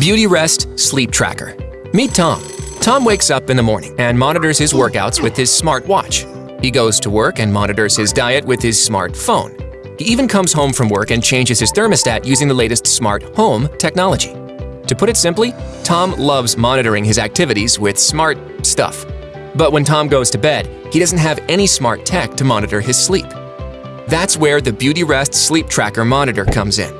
Beautyrest Sleep Tracker. Meet Tom. Tom wakes up in the morning and monitors his workouts with his smart watch. He goes to work and monitors his diet with his smartphone. He even comes home from work and changes his thermostat using the latest smart home technology. To put it simply, Tom loves monitoring his activities with smart stuff. But when Tom goes to bed, he doesn't have any smart tech to monitor his sleep. That's where the Beautyrest Sleep Tracker monitor comes in.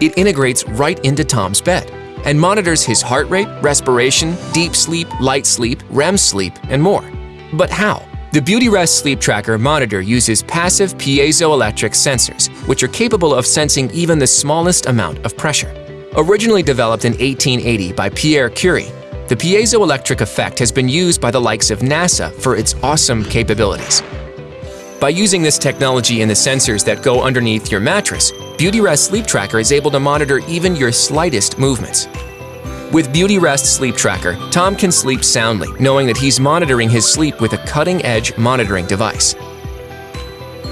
It integrates right into Tom's bed and monitors his heart rate, respiration, deep sleep, light sleep, REM sleep, and more. But how? The BeautyRest Sleep Tracker monitor uses passive piezoelectric sensors, which are capable of sensing even the smallest amount of pressure. Originally developed in 1880 by Pierre Curie, the piezoelectric effect has been used by the likes of NASA for its awesome capabilities. By using this technology in the sensors that go underneath your mattress, BeautyRest Sleep Tracker is able to monitor even your slightest movements. With BeautyRest Sleep Tracker, Tom can sleep soundly, knowing that he's monitoring his sleep with a cutting-edge monitoring device.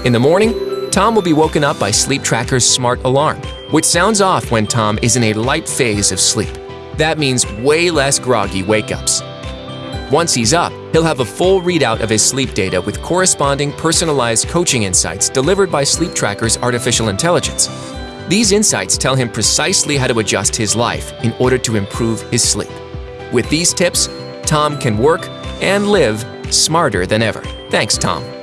In the morning, Tom will be woken up by Sleep Tracker's smart alarm, which sounds off when Tom is in a light phase of sleep. That means way less groggy wake-ups. Once he's up, he'll have a full readout of his sleep data with corresponding personalized coaching insights delivered by Sleep Tracker's artificial intelligence. These insights tell him precisely how to adjust his life in order to improve his sleep. With these tips, Tom can work and live smarter than ever. Thanks, Tom.